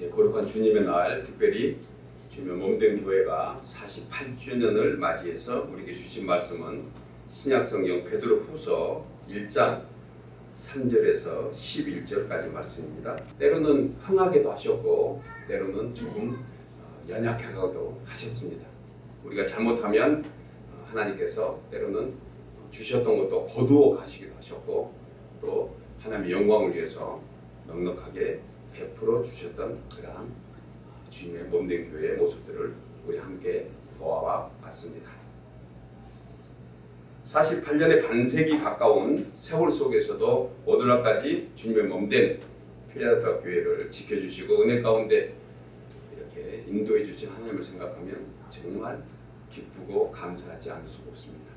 예, 거룩한 주님의 날 특별히 주님의 몸된 교회가 48주년을 맞이해서 우리에게 주신 말씀은 신약성경 베드로 후서 1장 3절에서 11절까지 말씀입니다. 때로는 흥하게도 하셨고 때로는 조금 어, 연약하게도 하셨습니다. 우리가 잘못하면 어, 하나님께서 때로는 주셨던 것도 거두어 가시기도 하셨고 또 하나님의 영광을 위해서 넉넉하게 베풀어 주셨던 그러한 주님의 몸된 교회의 모습들을 우리 함께 보아와 왔습니다. 48년의 반세기 가까운 세월 속에서도 오늘날까지 주님의 몸된 필라델피아 교회를 지켜주시고 은혜 가운데 이렇게 인도해 주신 하나님을 생각하면 정말 기쁘고 감사하지 않을 수가 없습니다.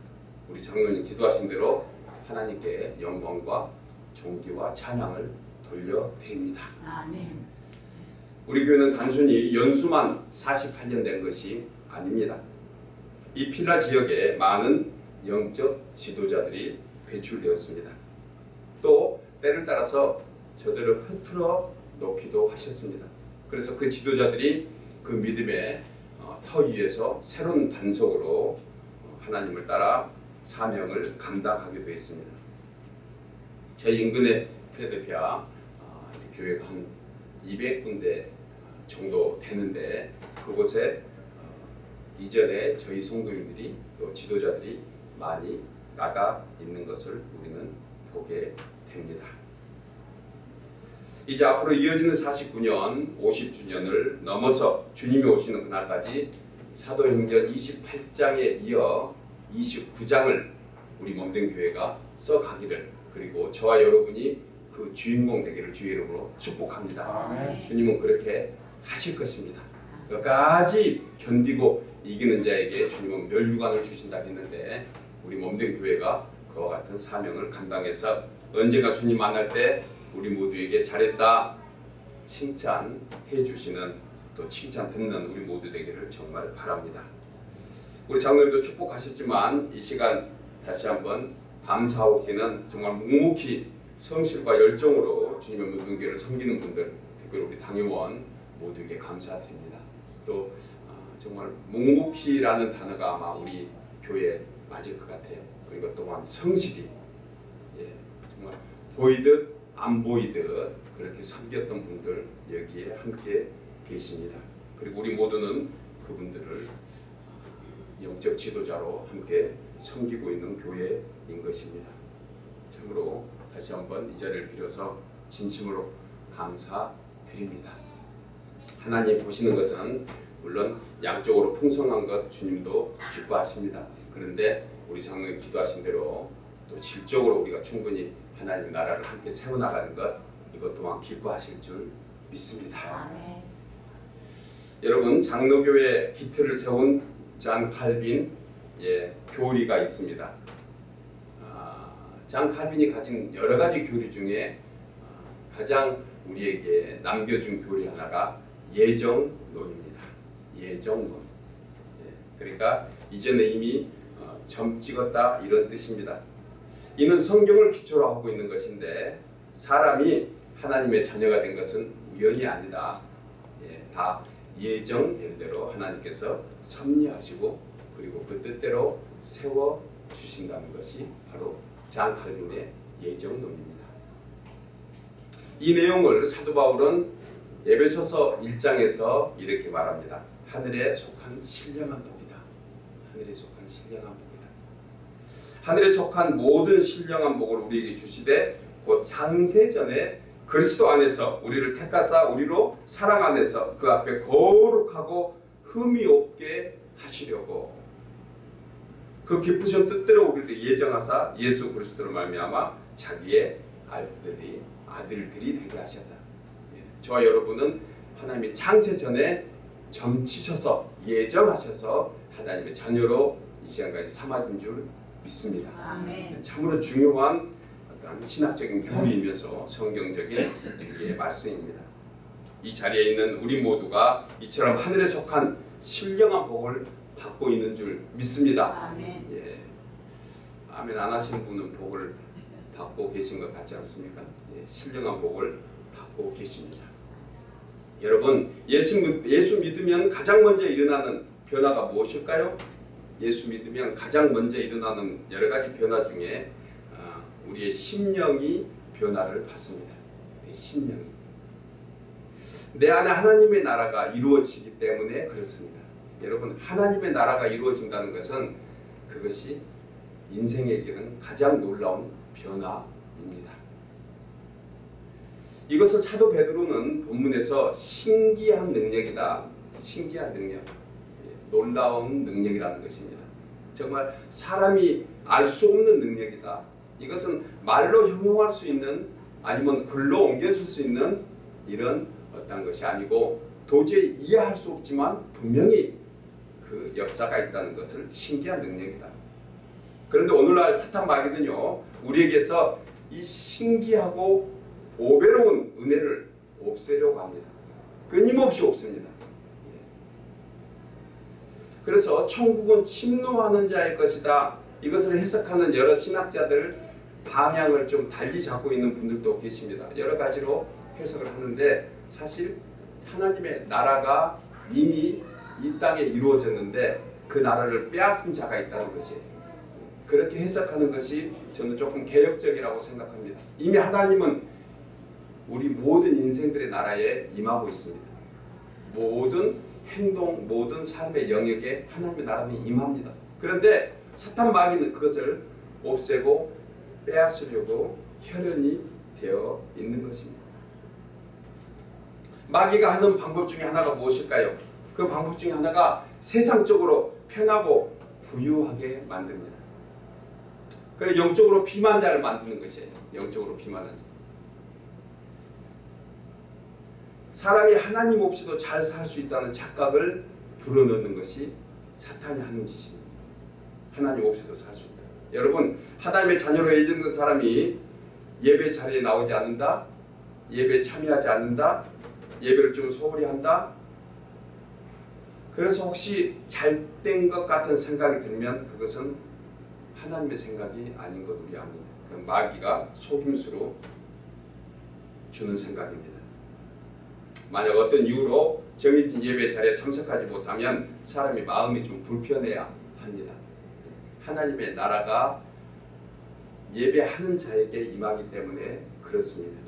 우리 장로님 기도하신 대로 하나님께 영광과 존귀와 찬양을 돌려드립니다. 아멘. 우리 교회는 단순히 연수만 48년 된 것이 아닙니다. 이 필라 지역에 많은 영적 지도자들이 배출되었습니다. 또 때를 따라서 저들을 흐트러 놓기도 하셨습니다. 그래서 그 지도자들이 그 믿음의 어, 터 위에서 새로운 반석으로 어, 하나님을 따라 사명을 감당하게 되었습니다. 제 인근의 필라델피아 어, 교회가 한 200군데 정도 되는데 그곳에 어, 이전에 저희 성도님들이 또 지도자들이 많이 나가 있는 것을 우리는 보게 됩니다. 이제 앞으로 이어지는 49년 50주년을 넘어서 주님이 오시는 그날까지 사도행전 28장에 이어 29장을 우리 몸된 교회가 써가기를 그리고 저와 여러분이 그 주인공 되기를 주의 이름으로 축복합니다. 아멘. 주님은 그렇게 하실 것입니다. 끝까지 견디고 이기는 자에게 주님은 멸류관을 주신다 했는데 우리 몸된 교회가 그와 같은 사명을 감당해서 언제가 주님 만날 때 우리 모두에게 잘했다 칭찬해 주시는 또 칭찬 듣는 우리 모두 되기를 정말 바랍니다. 우리 장로님도 축복하셨지만 이 시간 다시 한번 감사하옵기는 정말 묵묵히 성실과 열정으로 주님의 모든 교회를 섬기는 분들 특별히 우리 당회원 모두에게 감사드립니다. 또 어, 정말 묵묵히라는 단어가 아마 우리 교회에 맞을 것 같아요. 그리고 또한 성실히 예, 정말 보이듯 안 보이듯 그렇게 섬겼던 분들 여기에 함께 계십니다. 그리고 우리 모두는 그분들을 영적 지도자로 함께 섬기고 있는 교회인 것입니다. 참으로 다시 한번 이 자리를 빌어서 진심으로 감사드립니다. 하나님 보시는 것은 물론 양쪽으로 풍성한 것 주님도 기뻐하십니다. 그런데 우리 장로님 기도하신 대로 또 질적으로 우리가 충분히 하나님의 나라를 함께 세워나가는 것 이것 또한 기뻐하실 줄 믿습니다. 아멘. 여러분 장로교회 기틀을 세운 잔 칼빈 예, 교리가 있습니다. 아, 잔 칼빈이 가진 여러 가지 교리 중에 아, 가장 우리에게 남겨준 교리 하나가 예정론입니다. 예정론. 예, 그러니까 이전에 이미 어, 점 찍었다 이런 뜻입니다. 이는 성경을 기초로 하고 있는 것인데 사람이 하나님의 자녀가 된 것은 우연이 아니다. 예, 다 예정된 대로 하나님께서 섭리하시고 그리고 그 뜻대로 세워 주신다는 것이 바로 장 칼빈의 예정론입니다. 이 내용을 사도 바울은 에베소서 1장에서 이렇게 말합니다. 하늘에 속한 신령한 복이다. 하늘에 속한 신령한 복이다. 하늘에 속한 모든 신령한 복을 우리에게 주시되 곧 창세전에 그리스도 안에서 우리를 택하사 우리로 사랑 안에서 그 앞에 거룩하고 흠이 없게 하시려고 그 기쁘신 뜻대로 우리를 예정하사 예수 그리스도로 말미암아 자기의 아들들이 아들들이 되게 하셨다. 예, 저와 여러분은 하나님의 창세 전에 점치셔서 예정하셔서 하나님의 자녀로 이 시간까지 삼아준 줄 믿습니다. 아멘. 참으로 중요한 어떤 신학적인 교리이면서 성경적인 우리의 말씀입니다. 이 자리에 있는 우리 모두가 이처럼 하늘에 속한 신령한 복을 받고 있는 줄 믿습니다. 아멘. 예. 아멘 안 하시는 분은 복을 받고 계신 것 같지 않습니까? 예, 신령한 복을 받고 계십니다. 여러분 예수, 믿- 예수 믿으면 가장 먼저 일어나는 변화가 무엇일까요? 예수 믿으면 가장 먼저 일어나는 여러 가지 변화 중에 어, 우리의 심령이 변화를 받습니다. 네, 심령이 내 안에 하나님의 나라가 이루어지기 때문에 그렇습니다. 여러분 하나님의 나라가 이루어진다는 것은 그것이 인생에게는 가장 놀라운 변화입니다. 이것을 사도 베드로는 본문에서 신기한 능력이다. 신기한 능력. 예, 놀라운 능력이라는 것입니다. 정말 사람이 알 수 없는 능력이다. 이것은 말로 형용할 수 있는 아니면 글로 옮겨줄 수 있는 이런 어떤 것이 아니고 도저히 이해할 수 없지만 분명히 그 역사가 있다는 것을 신기한 능력이다. 그런데 오늘날 사탄 마귀는요 우리에게서 이 신기하고 보배로운 은혜를 없애려고 합니다. 끊임없이 없습니다. 예. 그래서 천국은 침노하는 자의 것이다. 이것을 해석하는 여러 신학자들 방향을 좀 달리 잡고 있는 분들도 계십니다. 여러 가지로 해석을 하는데 사실 하나님의 나라가 이미 이 땅에 이루어졌는데 그 나라를 빼앗은 자가 있다는 것이에요. 그렇게 해석하는 것이 저는 조금 개혁적이라고 생각합니다. 이미 하나님은 우리 모든 인생들의 나라에 임하고 있습니다. 모든 행동, 모든 삶의 영역에 하나님의 나라는 임합니다. 그런데 사탄 마귀는 그것을 없애고 빼앗으려고 혈연이 되어 있는 것입니다. 마귀가 하는 방법 중에 하나가 무엇일까요? 그 방법 중에 하나가 세상적으로 편하고 부유하게 만듭니다. 그래 영적으로 비만 자를 만드는 것이에요. 영적으로 비만한 자. 사람이 하나님 없이도 잘 살 수 있다는 착각을 불어넣는 것이 사탄이 하는 짓입니다. 하나님 없이도 살 수 있다. 여러분 하나님의 자녀로 예정된 사람이 예배 자리에 나오지 않는다, 예배 참여하지 않는다, 예배를 좀 소홀히 한다. 그래서 혹시 잘된 것 같은 생각이 들면 그것은 하나님의 생각이 아닌 것 우리 압니다. 그 마귀가 속임수로 주는 생각입니다. 만약 어떤 이유로 정해진 예배 자리에 참석하지 못하면 사람이 마음이 좀 불편해야 합니다. 하나님의 나라가 예배하는 자에게 임하기 때문에 그렇습니다.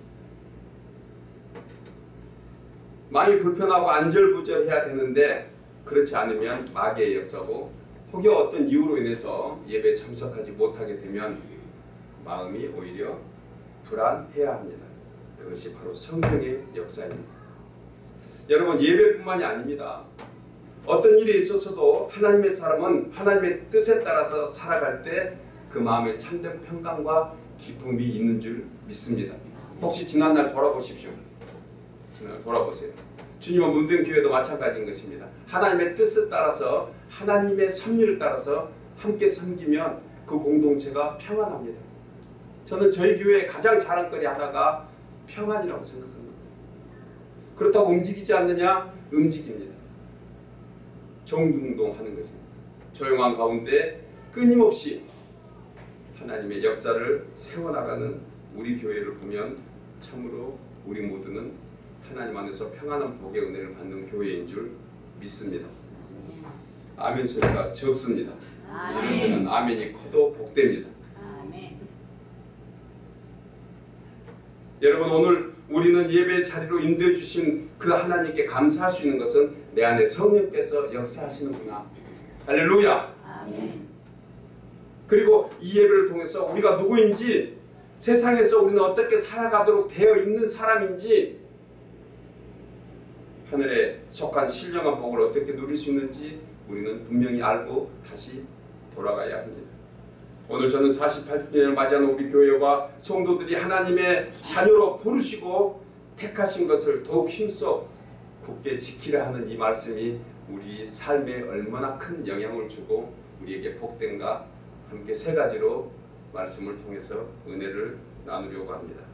마음이 불편하고 안절부절해야 되는데 그렇지 않으면 마귀의 역사고 혹여 어떤 이유로 인해서 예배 참석하지 못하게 되면 마음이 오히려 불안해야 합니다. 그것이 바로 성경의 역사입니다. 여러분 예배뿐만이 아닙니다. 어떤 일이 있었어도 하나님의 사람은 하나님의 뜻에 따라서 살아갈 때 그 마음에 참된 평강과 기쁨이 있는 줄 믿습니다. 혹시 지난날 돌아보십시오. 지난 돌아보세요. 주님은 문든 교회도 마찬가지인 것입니다. 하나님의 뜻에 따라서 하나님의 섭리를 따라서 함께 섬기면 그 공동체가 평안합니다. 저는 저희 교회의 가장 자랑거리 하나가 평안이라고 생각합니다. 그렇다고 움직이지 않느냐? 움직입니다. 정중동하는 것입니다. 조용한 가운데 끊임없이 하나님의 역사를 세워나가는 우리 교회를 보면 참으로 우리 모두는 하나님 안에서 평안한 복의 은혜를 받는 교회인 줄 믿습니다. 아멘 소리가 적습니다. 때는 아멘이 커도 복됩니다. 아멘. 여러분 오늘 우리는 예배 자리로 인도해 주신 그 하나님께 감사할 수 있는 것은 내 안에 성령께서 역사하시는구나. 할렐루야. 아멘. 그리고 이 예배를 통해서 우리가 누구인지 세상에서 우리는 어떻게 살아가도록 되어 있는 사람인지 하늘에 속한 신령한 복을 어떻게 누릴 수 있는지 우리는 분명히 알고 다시 돌아가야 합니다. 오늘 저는 48주년을 맞이하는 우리 교회와 성도들이 하나님의 자녀로 부르시고 택하신 것을 더욱 힘써 굳게 지키라 하는 이 말씀이 우리 삶에 얼마나 큰 영향을 주고 우리에게 복된가 함께 세 가지로 말씀을 통해서 은혜를 나누려고 합니다.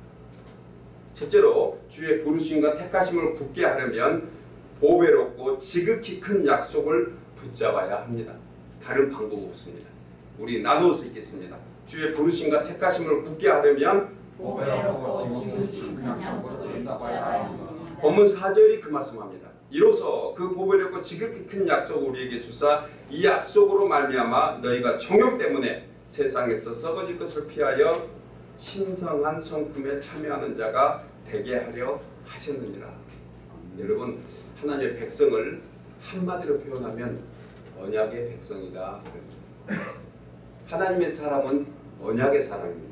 첫째로 주의 부르심과 택하심을 굳게 하려면 보배롭고 지극히 큰 약속을 붙잡아야 합니다. 다른 방법 없습니다. 우리 나누어서 읽겠습니다. 주의 부르심과 택하심을 굳게 하려면 보배롭고 지극히 큰 약속을 붙잡아야 합니다. 본문 4절이 그 말씀합니다. 이로써 그 보배롭고 지극히 큰 약속을 우리에게 주사 이 약속으로 말미암아 너희가 정욕 때문에 세상에서 썩어질 것을 피하여 신성한 성품에 참여하는 자가 되게 하려 하셨느니라. 여러분 하나님의 백성을 한마디로 표현하면 언약의 백성이다. 하나님의 사람은 언약의 사람입니다.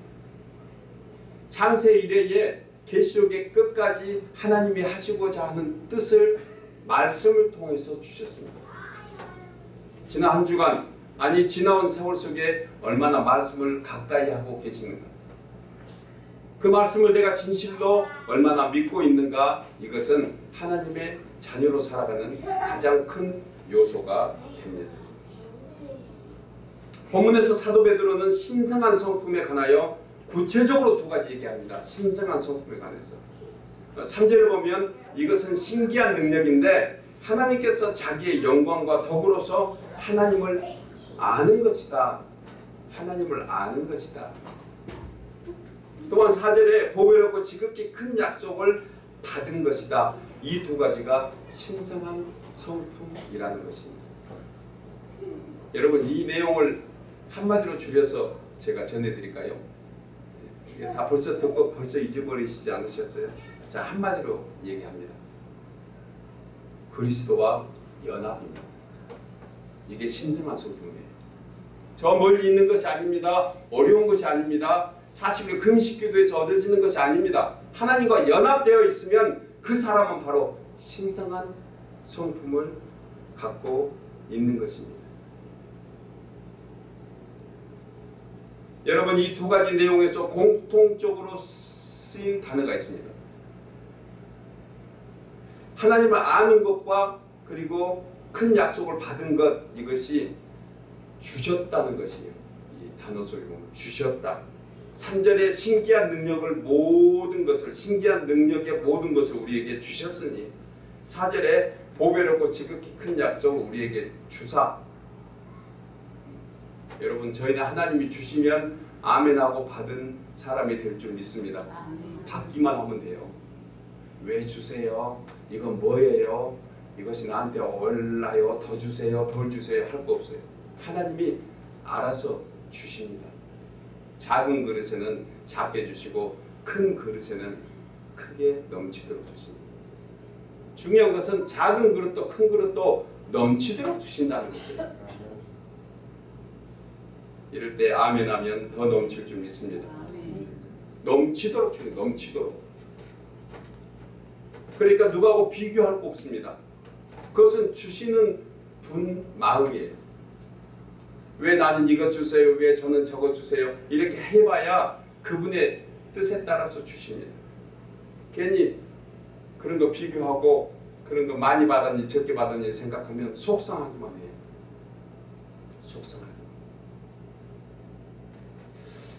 창세 이래에 계시록의 끝까지 하나님이 하시고자 하는 뜻을 말씀을 통해서 주셨습니다. 지난 한 주간 아니 지나온 세월 속에 얼마나 말씀을 가까이 하고 계시는가 그 말씀을 내가 진실로 얼마나 믿고 있는가 이것은 하나님의 자녀로 살아가는 가장 큰 요소가 됩니다. 본문에서 사도 베드로는 신성한 성품에 관하여 구체적으로 두 가지 얘기합니다. 신성한 성품에 관해서. 3절을 보면 이것은 신기한 능력인데 하나님께서 자기의 영광과 더불어서 하나님을 아는 것이다. 하나님을 아는 것이다. 또한 4절에 보배롭고 지극히 큰 약속을 받은 것이다. 이 두 가지가 신성한 성품이라는 것입니다. 여러분 이 내용을 한마디로 줄여서 제가 전해드릴까요? 이게 다 벌써 듣고 벌써 잊어버리시지 않으셨어요? 자 한마디로 얘기합니다. 그리스도와 연합입니다. 이게 신성한 성품이에요. 저 멀리 있는 것이 아닙니다. 어려운 것이 아닙니다. 40일 금식기도에서 얻어지는 것이 아닙니다. 하나님과 연합되어 있으면 그 사람은 바로 신성한 성품을 갖고 있는 것입니다. 여러분 이 두 가지 내용에서 공통적으로 쓰인 단어가 있습니다. 하나님을 아는 것과 그리고 큰 약속을 받은 것 이것이 주셨다는 것이에요. 이 단어 속에 보면 주셨다. 3절에 신기한 능력을 모든 것을 신기한 능력의 모든 것을 우리에게 주셨으니 4절에 보배롭고 지극히 큰 약속을 우리에게 주사 여러분 저희는 하나님이 주시면 아멘하고 받은 사람이 될 줄 믿습니다. 받기만 하면 돼요. 왜 주세요? 이건 뭐예요? 이것이 나한테 얼라요? 더 주세요? 덜 주세요? 할 거 없어요. 하나님이 알아서 주십니다. 작은 그릇에는 작게 주시고 큰 그릇에는 크게 넘치도록 주십니다. 중요한 것은 작은 그릇도 큰 그릇도 넘치도록 주신다는 것이에요. 이럴 때 아멘 하면 더 넘칠 줄 믿습니다. 넘치도록 주는 넘치도록. 그러니까 누구하고 비교할 거 없습니다. 그것은 주시는 분 마음이에요. 왜 나는 이것 주세요? 왜 저는 저것 주세요? 이렇게 해봐야 그분의 뜻에 따라서 주십니다. 괜히 그런 거 비교하고 그런 거 많이 받았니 적게 받았니 생각하면 속상하기만 해요. 속상하기.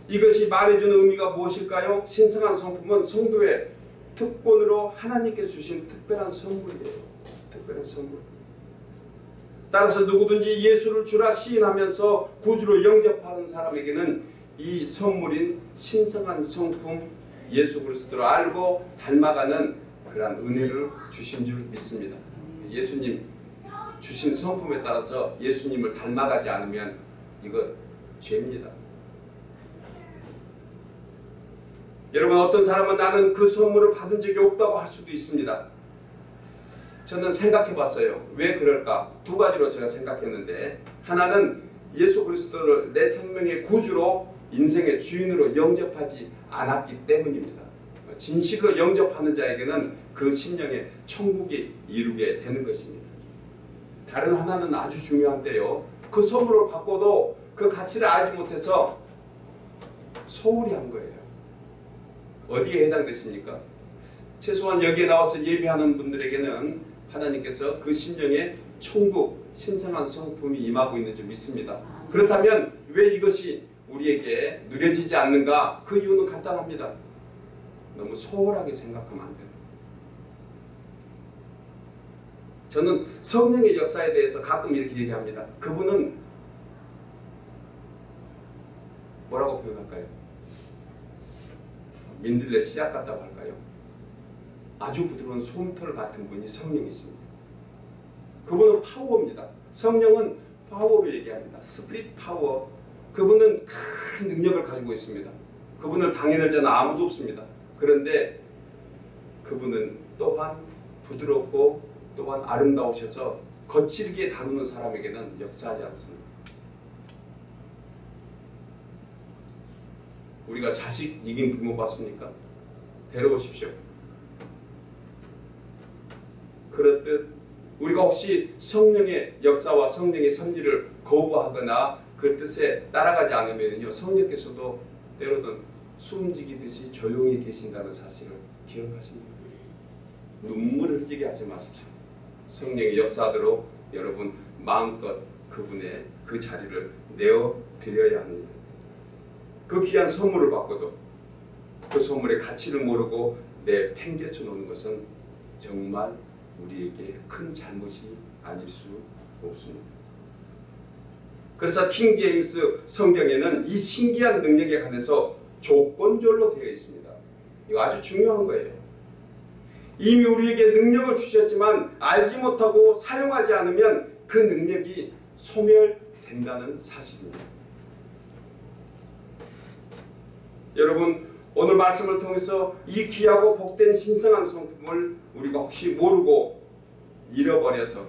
이것이 말해주는 의미가 무엇일까요? 신성한 성품은 성도의 특권으로 하나님께 주신 특별한 선물이에요. 특별한 선물. 따라서 누구든지 예수를 주라 시인하면서 구주로 영접하는 사람에게는 이 선물인 신성한 성품 예수 그리스도를 알고 닮아가는 그러한 은혜를 주신 줄 믿습니다. 예수님 주신 성품에 따라서 예수님을 닮아가지 않으면 이거 죄입니다. 여러분 어떤 사람은 나는 그 선물을 받은 적이 없다고 할 수도 있습니다. 저는 생각해 봤어요. 왜 그럴까? 두 가지로 제가 생각했는데 하나는 예수 그리스도를 내 생명의 구주로 인생의 주인으로 영접하지 않았기 때문입니다. 진실로 영접하는 자에게는 그 심령의 천국이 이루게 되는 것입니다. 다른 하나는 아주 중요한데요. 그 선물을 받고도 그 가치를 알지 못해서 소홀히 한 거예요. 어디에 해당되십니까? 최소한 여기에 나와서 예배하는 분들에게는 하나님께서 그 심령에 천국 신성한 성품이 임하고 있는 줄 믿습니다. 그렇다면 왜 이것이 우리에게 누려지지 않는가? 그 이유는 간단합니다. 너무 소홀하게 생각하면 안 돼요. 저는 성령의 역사에 대해서 가끔 이렇게 얘기합니다. 그분은 뭐라고 표현할까요? 민들레 씨앗 같다고 할까요? 아주 부드러운 솜털 같은 분이 성령이십니다. 그분은 파워입니다. 성령은 파워로 얘기합니다. spirit power. 그분은 큰 능력을 가지고 있습니다. 그분을 당해낼 자는 아무도 없습니다. 그런데 그분은 또한 부드럽고 또한 아름다우셔서 거칠게 다루는 사람에게는 역사하지 않습니다. 우리가 자식 이긴 부모 봤습니까? 데려오십시오. 그렇듯 우리가 혹시 성령의 역사와 성령의 섭리를 거부하거나 그 뜻에 따라가지 않으면요 성령께서도 때로는 숨지기듯이 조용히 계신다는 사실을 기억하십니다. 눈물을 흘리게 하지 마십시오. 성령의 역사하도록 여러분 마음껏 그분의 그 자리를 내어 드려야 합니다. 그 귀한 선물을 받고도 그 선물의 가치를 모르고 내 팽개쳐 놓는 것은 정말 우리에게 큰 잘못이 아닐 수 없습니다. 그래서 킹 제임스 성경에는 이 신기한 능력에 관해서 조건절로 되어 있습니다. 이거 아주 중요한 거예요. 이미 우리에게 능력을 주셨지만 알지 못하고 사용하지 않으면 그 능력이 소멸된다는 사실입니다. 여러분 오늘 말씀을 통해서 이 귀하고 복된 신성한 성품을 우리가 혹시 모르고 잃어버려서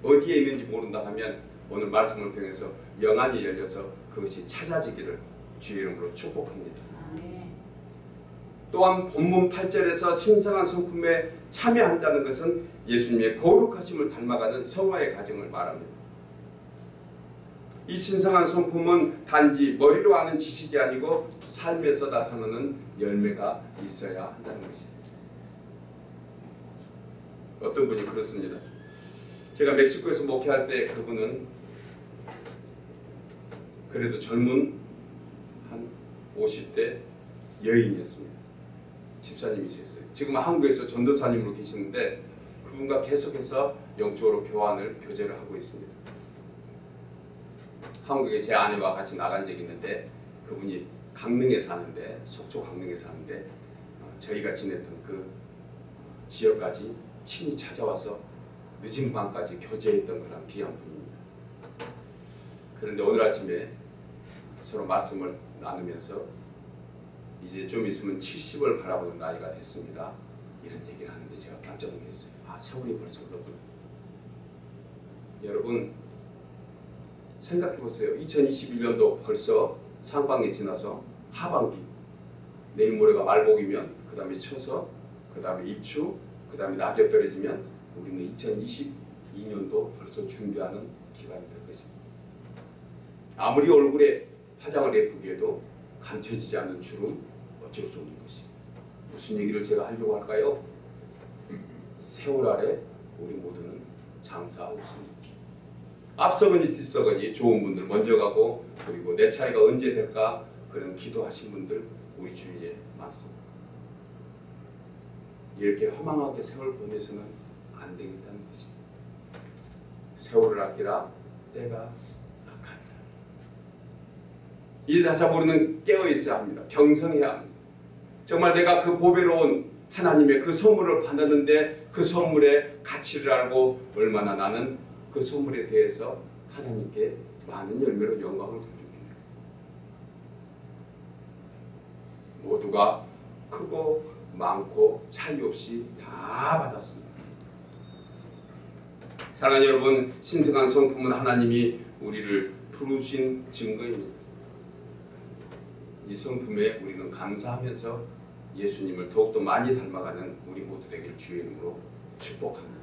어디에 있는지 모른다 하면 오늘 말씀을 통해서 영안이 열려서 그것이 찾아지기를 주의 이름으로 축복합니다. 또한 본문 8절에서 신성한 성품에 참여한다는 것은 예수님의 거룩하심을 닮아가는 성화의 과정을 말합니다. 이 신성한 성품은 단지 머리로 아는 지식이 아니고 삶에서 나타나는 열매가 있어야 한다는 것입니다. 어떤 분이 그렇습니다. 제가 멕시코에서 목회할 때 그분은 그래도 젊은 한 50대 여인이었습니다. 집사님이셨어요. 지금 한국에서 전도사님으로 계시는데 그분과 계속해서 영적으로 교환을 교제를 하고 있습니다. 한국에 제 아내와 같이 나간 적이 있는데 그분이 강릉에 사는데 속초 강릉에 사는데 어, 저희가 지냈던 그 지역까지 친히 찾아와서 늦은 밤까지 교제했던 그런 귀한 분입니다. 그런데 오늘 아침에 서로 말씀을 나누면서 이제 좀 있으면 70을 바라보는 나이가 됐습니다. 이런 얘기를 하는데 제가 깜짝 놀랐어요. 아 세월이 벌써 흘렀구나. 여러분 생각해 보세요. 2021년도 벌써 상반기 지나서 하반기 내일 모레가 말복이면 그 다음에 쳐서 그 다음에 입추 그 다음에 낙엽 떨어지면 우리는 2022년도 벌써 준비하는 기간이 될 것입니다. 아무리 얼굴에 화장을 예쁘게 해도 감춰지지 않는 주름 어쩔 수 없는 것입니다. 무슨 얘기를 제가 하려고 할까요? 세월 아래 우리 모두는 장사 없습니다. 앞서거니 뒤서거니 좋은 분들 먼저 가고 그리고 내 차례가 언제 될까 그런 기도하신 분들 우리 주위에 많습니다. 이렇게 허망하게 세월 보내서는 안 되겠다는 것입니다. 세월을 아끼라 때가 악하니라. 이 다사 모르는 깨어 있어야 합니다. 경성해야 합니다. 정말 내가 그 보배로운 하나님의 그 선물을 받았는데 그 선물의 가치를 알고 얼마나 나는 그 선물에 대해서 하나님께 많은 열매로 영광을 돌립니다. 모두가 크고 많고 차이 없이 다 받았습니다. 사랑하는 여러분, 신성한 성품은 하나님이 우리를 부르신 증거입니다. 이 성품에 우리는 감사하면서 예수님을 더욱더 많이 닮아가는 우리 모두 되기를 주의 이름으로 축복합니다.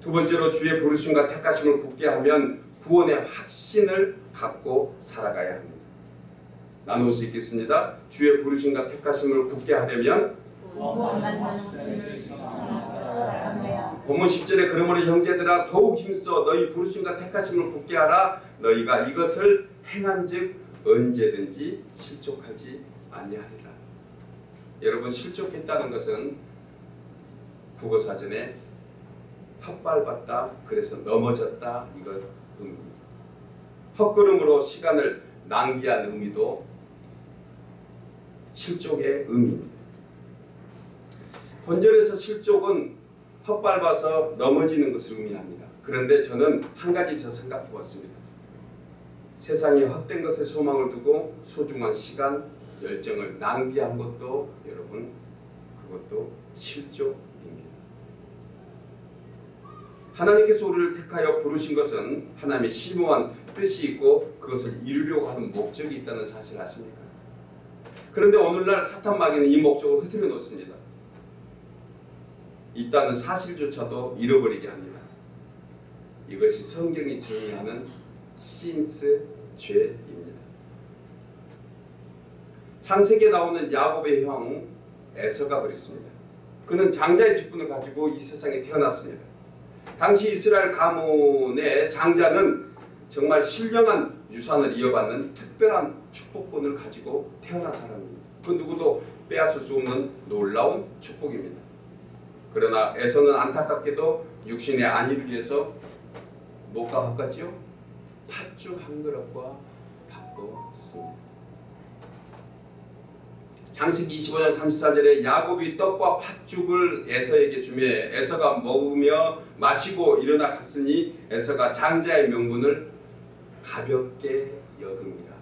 두 번째로 주의 부르심과 택하심을 굳게 하면 구원의 확신을 갖고 살아가야 합니다. 나누어 수 있겠습니다. 주의 부르심과 택하심을 굳게 하려면 본문 10절에 그러므로 형제들아 더욱 힘써 너희 부르심과 택하심을 굳게 하라 너희가 이것을 행한즉 언제든지 실족하지 아니하리라. 여러분 실족했다는 것은 국어 사전에 헛밟았다 그래서 넘어졌다 이거 의미입니다. 헛걸음으로 시간을 낭비한 의미도 실족의 의미입니다. 본절에서 실족은 헛밟아서 넘어지는 것을 의미합니다. 그런데 저는 한 가지 더 생각해 봤습니다. 세상에 헛된 것에 소망을 두고 소중한 시간, 열정을 낭비한 것도 여러분 그것도 실족입니다. 하나님께서 우리를 택하여 부르신 것은 하나님의 심오한 뜻이 있고 그것을 이루려고 하는 목적이 있다는 사실 아십니까? 그런데 오늘날 사탄 마귀는 이 목적을 흐트려 놓습니다. 있다는 사실조차도 잃어버리게 합니다. 이것이 성경이 정의하는 신스 죄입니다. 창세기에 나오는 야곱의 형 에서가 그랬습니다. 그는 장자의 직분을 가지고 이 세상에 태어났습니다. 당시 이스라엘 가문의 장자는 정말 신령한 유산을 이어받는 특별한 축복권을 가지고 태어난 사람입니다. 그 누구도 빼앗을 수 없는 놀라운 축복입니다. 그러나 에서는 안타깝게도 육신의 안위를 위해서 뭐가 바꿨지요? 팥죽 한 그릇과 바꿨습니다. 장세기 25장 34절에 야곱이 떡과 팥죽을 에서에게 주며 에서가 먹으며 마시고 일어나 갔으니 에서가 장자의 명분을 가볍게 여깁니다.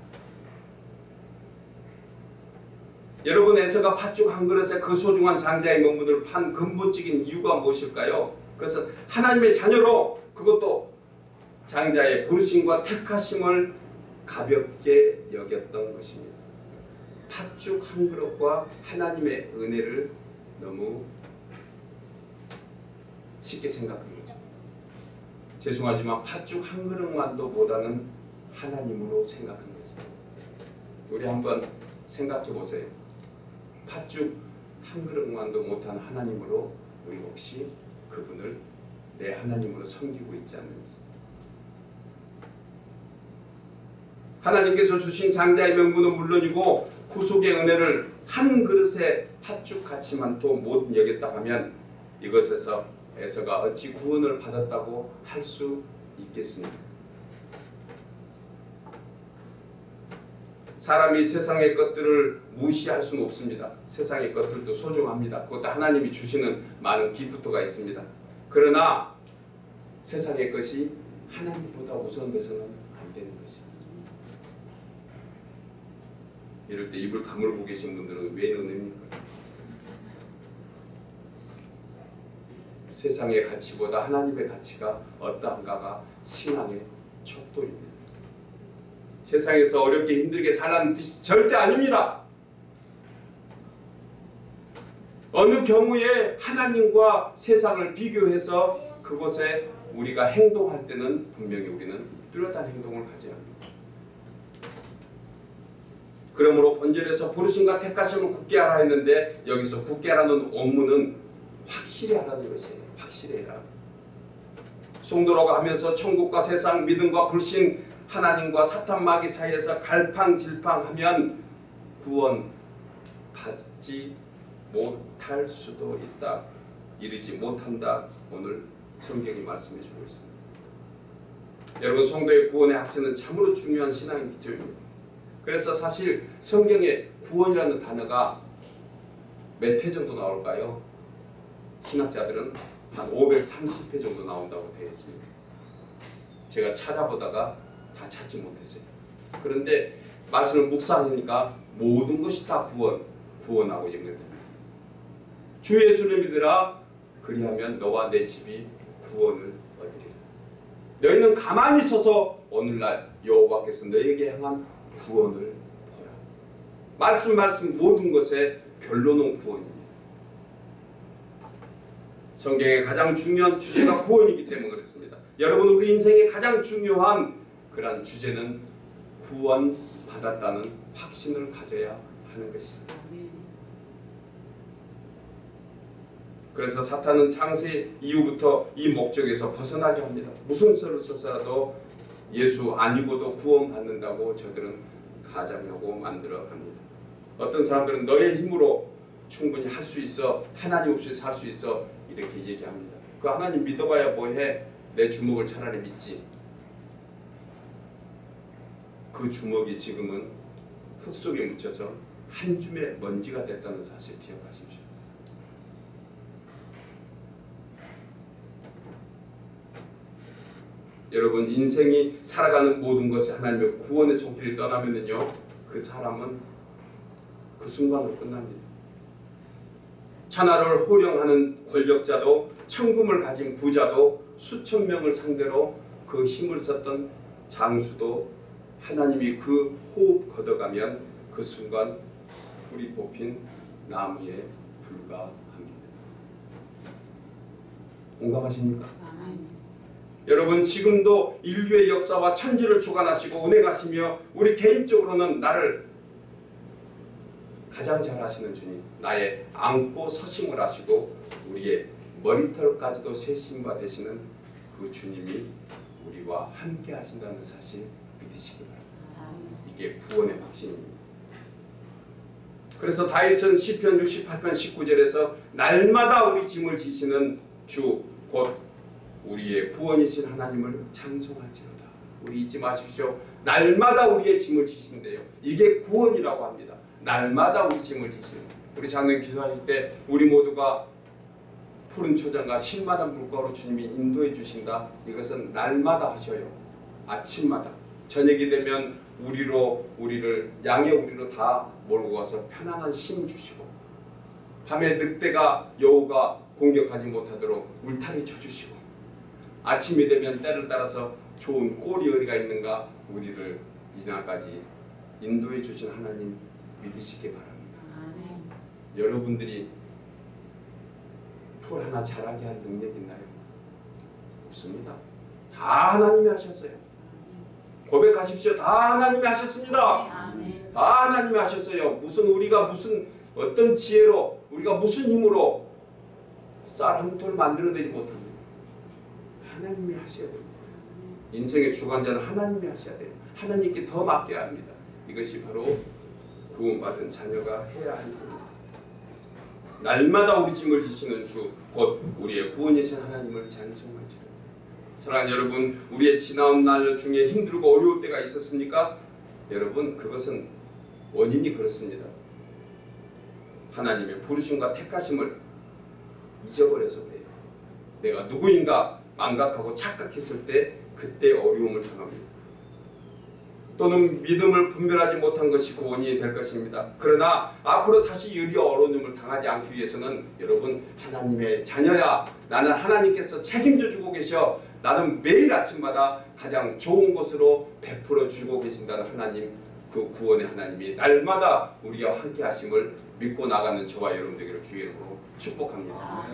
여러분 에서가 팥죽 한 그릇에 그 소중한 장자의 명분을 판 근본적인 이유가 무엇일까요? 그것은 하나님의 자녀로 그것도 장자의 부르심과 택하심을 가볍게 여겼던 것입니다. 팥죽 한 그릇과 하나님의 은혜를 너무 쉽게 거죠. 죄송하지만 팥죽 한 그릇만도 못하는 하나님으로 생각한 거죠. 우리 한번 생각해 보세요. 팥죽 한 그릇만도 못한 하나님으로 우리 혹시 그분을 내 하나님으로 섬기고 있지 않는지. 하나님께서 주신 장자의 명분은 물론이고 구속의 은혜를 한 그릇에 팥죽 같이만 도 못 여겼다 하면 이것에서 에서가 어찌 구원을 받았다고 할 수 있겠습니까? 사람이 세상의 것들을 무시할 수는 없습니다. 세상의 것들도 소중합니다. 그것도 하나님이 주시는 많은 기프트가 있습니다. 그러나 세상의 것이 하나님보다 우선돼서는 안 되는 것입니다. 이럴 때 입을 다물고 계신 분들은 왜 너입니까? 세상의 가치보다 하나님의 가치가 어떠한가가 신앙의 척도입니다. 세상에서 어렵게 힘들게 살라는 뜻이 절대 아닙니다. 어느 경우에 하나님과 세상을 비교해서 그곳에 우리가 행동할 때는 분명히 우리는 뚜렷한 행동을 가져야 합니다. 그러므로 본절에서 부르심과 택하심을 굳게 하라 했는데 여기서 굳게 하라는 원문은 확실히 하라는 것이에요. 확실히 해라. 송도로가 하면서 천국과 세상 믿음과 불신 하나님과 사탄 마귀 사이에서 갈팡질팡하면 구원 받지 못할 수도 있다. 이르지 못한다. 오늘 성경이 말씀해 주고 있습니다. 여러분 성도의 구원의 학생은 참으로 중요한 신앙의 기초입니다. 그래서 사실 성경에 구원이라는 단어가 몇 회 정도 나올까요? 신학자들은 한 530회 정도 나온다고 되어 있습니다. 제가 찾아보다가 다 찾지 못했어요. 그런데 말씀을 묵상하니까 모든 것이 다 구원, 구원하고 연결됩니다. 주 예수를 믿으라 그리하면 너와 내 집이 구원을 얻으리라. 너희는 가만히 서서 오늘날 여호와께서 너에게 향한 구원을 보라. 말씀 말씀 모든 것의 결론은 구원입니다. 성경의 가장 중요한 주제가 구원이기 때문에 그렇습니다. 여러분 우리 인생의 가장 중요한 그러한 주제는 구원 받았다는 확신을 가져야 하는 것입니다. 그래서 사탄은 창세 이후부터 이 목적에서 벗어나게 합니다. 무슨 설을 써서라도 예수 아니고도 구원받는다고 저들은 가장하고 만들어 갑니다. 어떤 사람들은 너의 힘으로 충분히 할 수 있어 하나님 없이 살 수 있어 이렇게 얘기합니다. 그 하나님 믿어봐야 뭐해 내 주먹을 차라리 믿지. 그 주먹이 지금은 흙 속에 묻혀서 한 줌의 먼지가 됐다는 사실 기억하십시오. 여러분 인생이 살아가는 모든 것이 하나님의 구원의 손길을 떠나면은요 그 사람은 그 순간으로 끝납니다. 천하를 호령하는 권력자도 천금을 가진 부자도 수천 명을 상대로 그 힘을 썼던 장수도 하나님이 그 호흡 걷어가면 그 순간 뿌리 뽑힌 나무에 불과합니다. 공감하십니까? 여러분 지금도 인류의 역사와 천지를 주관하시고 운행하시며 우리 개인적으로는 나를 가장 잘 아시는 주님 나의 안고 서심을 하시고 우리의 머리털까지도 세심과 되시는 그 주님이 우리와 함께 하신다는 사실 믿으시기 바랍니다. 이게 구원의 확신입니다. 그래서 다윗은 시편 68편 19절에서 날마다 우리 짐을 지시는 주 곧 우리의 구원이신 하나님을 찬송할지로다. 우리 잊지 마십시오. 날마다 우리의 짐을 지신대요. 이게 구원이라고 합니다. 날마다 우리 짐을 지시는. 우리 자는 기도하실 때 우리 모두가 푸른 초장과 신마다 물가로 주님이 인도해 주신다. 이것은 날마다 하셔요. 아침마다. 저녁이 되면 우리로 우리를 양의 우리로 다 몰고 가서 편안한 심 주시고 밤에 늑대가 여우가 공격하지 못하도록 울타리 쳐주시고 아침이 되면 때를 따라서 좋은 꼴이 어디가 있는가 우리를 이날까지 인도해 주신 하나님 믿으시기 바랍니다. 여러분들이 풀 하나 자라게 할 능력 있나요? 없습니다. 다 하나님이 하셨어요. 고백하십시오. 다 하나님이 하셨습니다. 다 하나님이 하셨어요. 무슨 우리가 무슨 어떤 지혜로 우리가 무슨 힘으로 쌀 한 톨 만들어내지 못합니다. 하나님이 하셔야 됩니다. 인생의 주관자는 하나님이 하셔야 돼요. 하나님께 더 맡겨야 합니다. 이것이 바로 구원받은 자녀가 해야 할 일입니다. 날마다 우리 짐을 지시는 주, 곧 우리의 구원이신 하나님을 찬송할지로. 사랑하는 여러분, 우리의 지나온 날 중에 힘들고 어려울 때가 있었습니까? 여러분, 그것은 원인이 그렇습니다. 하나님의 부르심과 택하심을 잊어버려서 그래요. 내가 누구인가 망각하고 착각했을 때 그때 어려움을 당합니다. 또는 믿음을 분별하지 못한 것이 그 원인이 될 것입니다. 그러나 앞으로 다시 유리 어려움을 당하지 않기 위해서는 여러분 하나님의 자녀야 나는 하나님께서 책임져 주고 계셔 나는 매일 아침마다 가장 좋은 곳으로 베풀어 주고 계신다는 하나님 그 구원의 하나님이 날마다 우리와 함께 하심을 믿고 나가는 저와 여러분 되기를 주의 이름으로 축복합니다.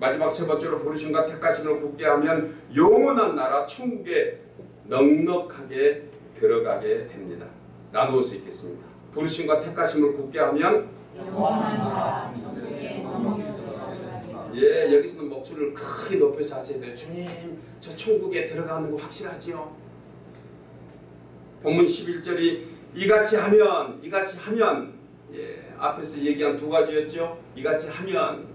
마지막 세 번째로 부르심과 택하심을 굳게 하면 영원한 나라 천국에 넉넉하게 들어가게 됩니다. 나누어서 읽겠습니다. 부르심과 택하심을 굳게 하면 예 여기서는 목소리를 크게 높여서 하셔야 돼요. 주님 저 천국에 들어가는 거 확실하지요? 본문 11절이 이같이 하면 이같이 하면 예 앞에서 얘기한 두 가지였죠. 이같이 하면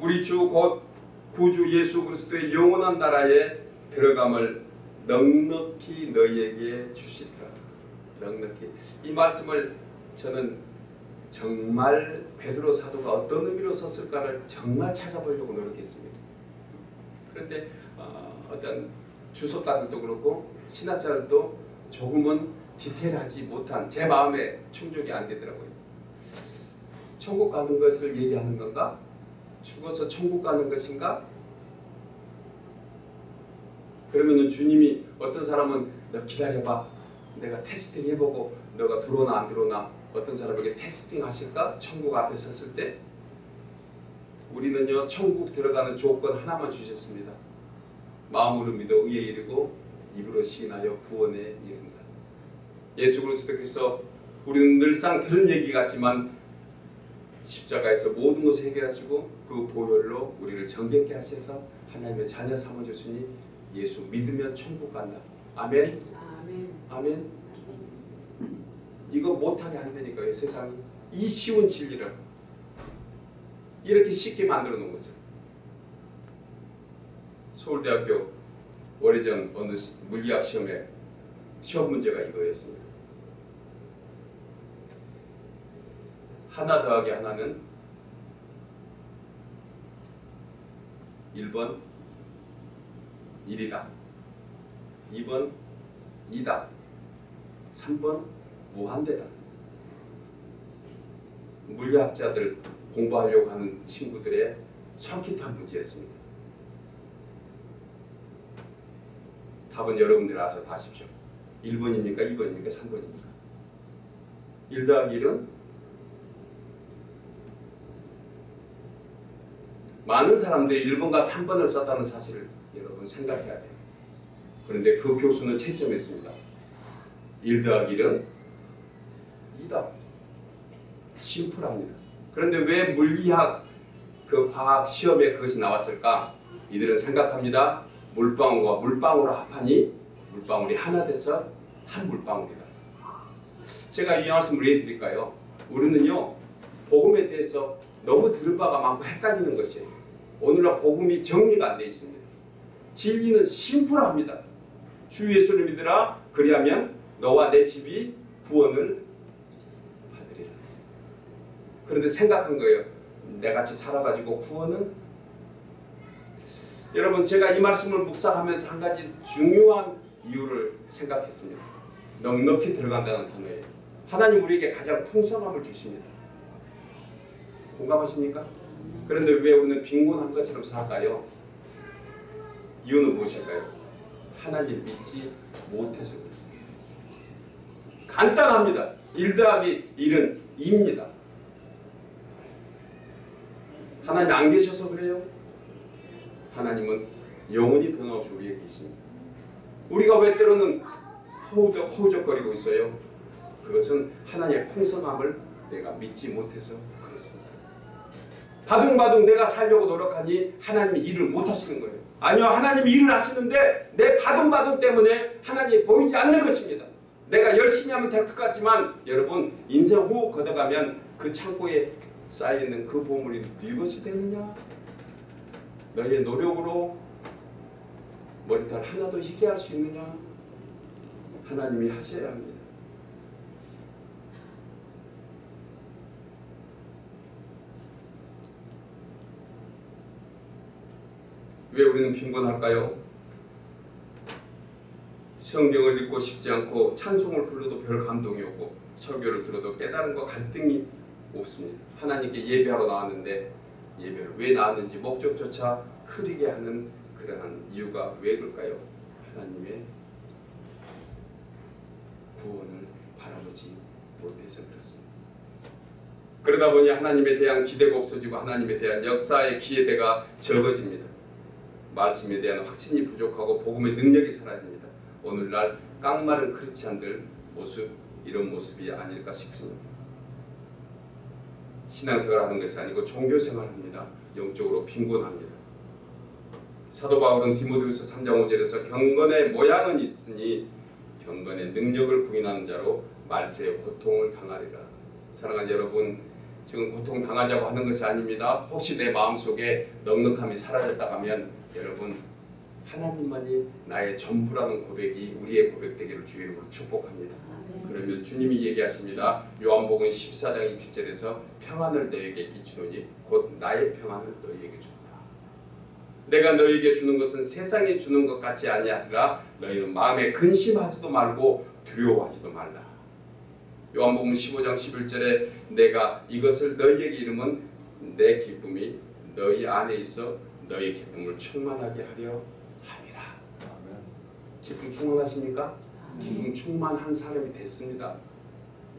우리 주 곧 구주 예수 그리스도의 영원한 나라에 들어감을 넉넉히 너희에게 주시리라. 넉넉히 이 말씀을 저는 정말 베드로 사도가 어떤 의미로 썼을까를 정말 찾아보려고 노력했습니다. 그런데 어, 어떤 주석가들도 그렇고 신학자들도 조금은 디테일하지 못한 제 마음에 충족이 안 되더라고요. 천국 가는 것을 얘기하는 건가? 죽어서 천국 가는 것인가? 그러면은 주님이 어떤 사람은 너 기다려봐. 내가 테스팅 해보고 너가 들어오나 안 들어오나 어떤 사람에게 테스팅 하실까? 천국 앞에 섰을 때 우리는요 천국 들어가는 조건 하나만 주셨습니다. 마음으로 믿어 의에 이르고 입으로 시인하여 구원에 이른다. 예수 그리스도께서 우리는 늘상 들은 얘기 같지만 십자가에서 모든 것을 해결하시고 그 보혈로 우리를 정결케 하셔서 하나님의 자녀 삼아주시니 예수 믿으면 천국 간다. 아멘. 아멘. 이거 못하게 한다니까요 세상이 이 쉬운 진리를 이렇게 쉽게 만들어 놓은 거죠. 서울대학교 오래전 어느 물리학 시험에 시험 문제가 이거였습니다. 하나 더하기 하나는 1번 1이다. 2번 2다. 3번 무한대다. 물리학자들 공부하려고 하는 친구들의 솔깃한 문제였습니다. 답은 여러분들 알아서 다 하십시오. 1번입니까? 2번입니까? 3번입니까? 1 더하기 1은 많은 사람들이 1번과 3번을 썼다는 사실을 여러분 생각해야 돼요. 그런데 그 교수는 채점했습니다. 1 더하기 1은 2다. 심플합니다. 그런데 왜 물리학 그 과학 시험에 그것이 나왔을까? 이들은 생각합니다. 물방울과 물방울을 합하니 물방울이 하나 돼서 한 물방울이다. 제가 이 말씀을 왜 드릴까요? 우리는요 복음에 대해서 너무 들은 바가 많고 헷갈리는 것이에요. 오늘날 복음이 정리가 안 돼 있습니다. 진리는 심플합니다. 주 예수를 믿으라 그리하면 너와 내 집이 구원을 받으리라. 그런데 생각한 거예요. 내같이 살아가지고 구원은 여러분 제가 이 말씀을 묵상하면서 한 가지 중요한 이유를 생각했습니다. 넉넉히 들어간다는 단어예요. 하나님 우리에게 가장 풍성함을 주십니다. 공감하십니까? 그런데 왜 우리는 빈곤한 것처럼 살까요? 이유는 무엇일까요? 하나님 믿지 못해서 그렇습니다. 간단합니다. 1 더하기 1은 2입니다. 하나님 안 계셔서 그래요? 하나님은 영원히 변함없이 우리에게 계십니다. 우리가 왜 때로는 호우적, 호우적거리고 있어요? 그것은 하나님의 풍성함을 내가 믿지 못해서. 바둥바둥 내가 살려고 노력하니 하나님이 일을 못하시는 거예요. 아니요 하나님이 일을 하시는데 내 바둥바둥 때문에 하나님이 보이지 않는 것입니다. 내가 열심히 하면 될 것 같지만 여러분 인생 호흡 걷어가면 그 창고에 쌓여있는 그 보물이 네 것이 되느냐? 너의 노력으로 머리털 하나도 희게 할수 있느냐? 하나님이 하셔야 합니다. 왜 우리는 빈곤할까요? 성경을 읽고 싶지 않고 찬송을 불러도 별 감동이 없고 설교를 들어도 깨달음과 갈등이 없습니다. 하나님께 예배하러 나왔는데 예배를 왜 나왔는지 목적조차 흐리게 하는 그러한 이유가 왜 그럴까요? 하나님의 구원을 바라보지 못해서 그렇습니다. 그러다 보니 하나님에 대한 기대가 없어지고 하나님에 대한 역사의 기대가 적어집니다. 말씀에 대한 확신이 부족하고 복음의 능력이 사라집니다. 오늘날 깡마른 크리스찬들 모습 이런 모습이 아닐까 싶습니다. 신앙생활 하는 것이 아니고 종교생활 합니다. 영적으로 빈곤합니다. 사도 바울은 디모데후서 3장 5절에서 경건의 모양은 있으니 경건의 능력을 부인하는 자로 말세의 고통을 당하리라. 사랑하는 여러분, 지금 고통 당하자고 하는 것이 아닙니다. 혹시 내 마음속에 넉넉함이 사라졌다 하면 여러분 하나님만이 나의 전부라는 고백이 우리의 고백되기를 주의 이름으로 축복합니다. 그러면 주님이 얘기하십니다. 요한복음 14장 20절에서 평안을 너에게 끼치노니 곧 나의 평안을 너희에게 준다. 내가 너희에게 주는 것은 세상이 주는 것 같지 아니하리라 너희는 마음에 근심하지도 말고 두려워하지도 말라. 요한복음 15장 11절에 내가 이것을 너희에게 이름은 내 기쁨이 너희 안에 있어 너희 기쁨을 충만하게 하려 함이라. 기쁨 충만하십니까? 기쁨 충만한 사람이 됐습니다.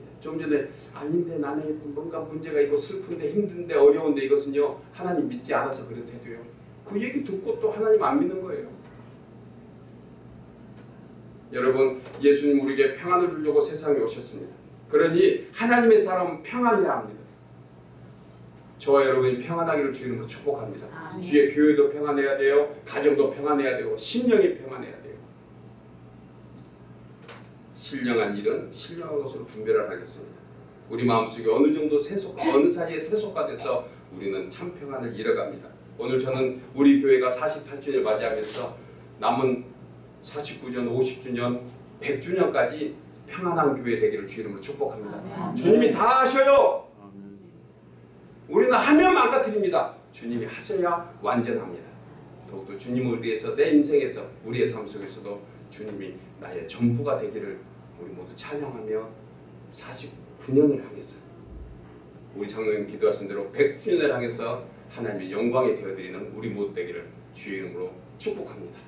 예, 좀 전에 아닌데 나는 뭔가 문제가 있고 슬픈데 힘든데 어려운데 이것은요 하나님 믿지 않아서 그렇대도요. 그 얘기 듣고 또 하나님 안 믿는 거예요. 여러분 예수님 우리에게 평안을 주려고 세상에 오셨습니다. 그러니 하나님의 사람은 평안해야 합니다. 저와 여러분이 평안하기를 주님으로 축복합니다. 아멘. 주의 교회도 평안해야 돼요. 가정도 평안해야 되고 심령이 평안해야 돼요. 신령한 일은 신령한 것으로 분별을 하겠습니다. 우리 마음속에 어느 정도 세속 어느 사이에 세속화 돼서 우리는 참 평안을 잃어갑니다. 오늘 저는 우리 교회가 48주년을 맞이하면서 남은 49년, 50주년, 100주년까지 평안한 교회 되기를 주 이름으로 축복합니다. 아멘. 주님이 다 하셔요. 우리는 하면 망가뜨립니다. 주님이 하셔야 완전합니다. 더욱더 주님을 위해서 내 인생에서 우리의 삶 속에서도 주님이 나의 전부가 되기를 우리 모두 찬양하며 49년을 향해서 우리 장로님 기도하신 대로 100주년을 향해서 하나님의 영광이 되어드리는 우리 모두 되기를 주의 이름으로 축복합니다.